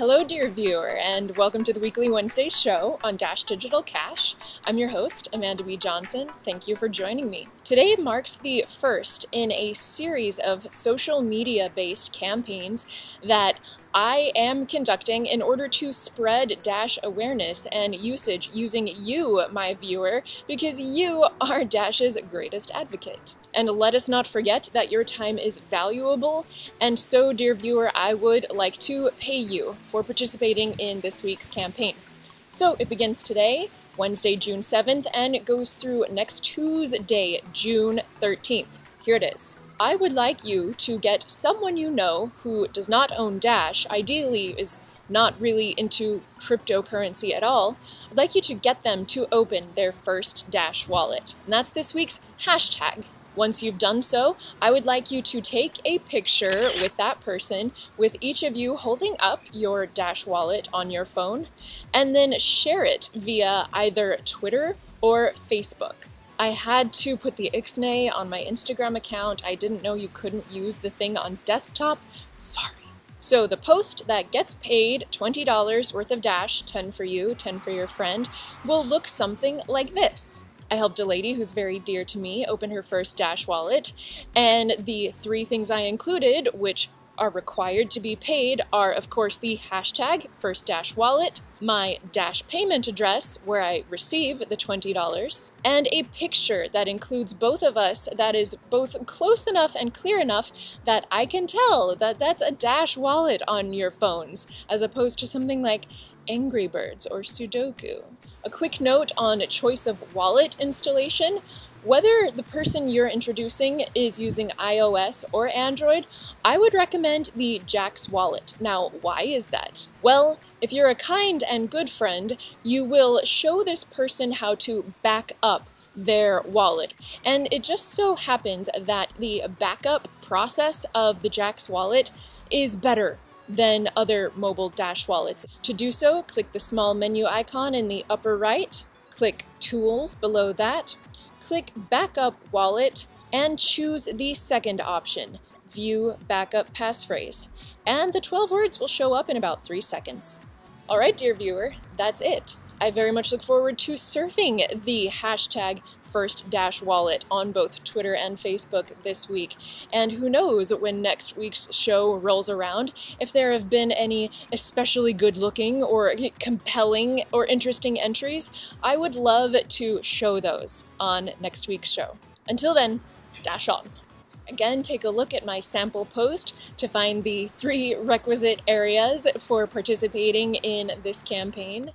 Hello, dear viewer, and welcome to the weekly Wednesday show on Dash Digital Cash. I'm your host, Amanda B. Johnson. Thank you for joining me. Today marks the first in a series of social media based campaigns that I am conducting in order to spread Dash awareness and usage using you, my viewer, because you are Dash's greatest advocate. And let us not forget that your time is valuable, and so, dear viewer, I would like to pay you for participating in this week's campaign. So it begins today, Wednesday, June 7th, and it goes through next Tuesday, June 13th. Here it is. I would like you to get someone you know who does not own Dash, ideally is not really into cryptocurrency at all, I'd like you to get them to open their first Dash wallet. And that's this week's hashtag. Once you've done so, I would like you to take a picture with that person, with each of you holding up your Dash wallet on your phone, and then share it via either Twitter or Facebook. I had to put the Ixnay on my Instagram account. I didn't know you couldn't use the thing on desktop. Sorry. So the post that gets paid $20 worth of Dash, 10 for you, 10 for your friend, will look something like this. I helped a lady who's very dear to me open her first Dash wallet, and the three things I included, which are required to be paid are, of course, the hashtag First Dash Wallet, my Dash payment address where I receive the $20, and a picture that includes both of us that is both close enough and clear enough that I can tell that that's a Dash wallet on your phones, as opposed to something like Angry Birds or Sudoku. A quick note on choice of wallet installation. Whether the person you're introducing is using iOS or Android, I would recommend the Jaxx wallet. Now, why is that? Well, if you're a kind and good friend, you will show this person how to back up their wallet. And it just so happens that the backup process of the Jaxx wallet is better than other mobile Dash wallets. To do so, click the small menu icon in the upper right, click Tools below that, click Backup Wallet, and choose the second option, View Backup Passphrase. And the 12 words will show up in about 3 seconds. Alright, dear viewer, that's it. I very much look forward to surfing the hashtag first dash wallet on both Twitter and Facebook this week. And who knows when next week's show rolls around, if there have been any especially good looking or compelling or interesting entries, I would love to show those on next week's show. Until then, dash on. Again, take a look at my sample post to find the three requisite areas for participating in this campaign.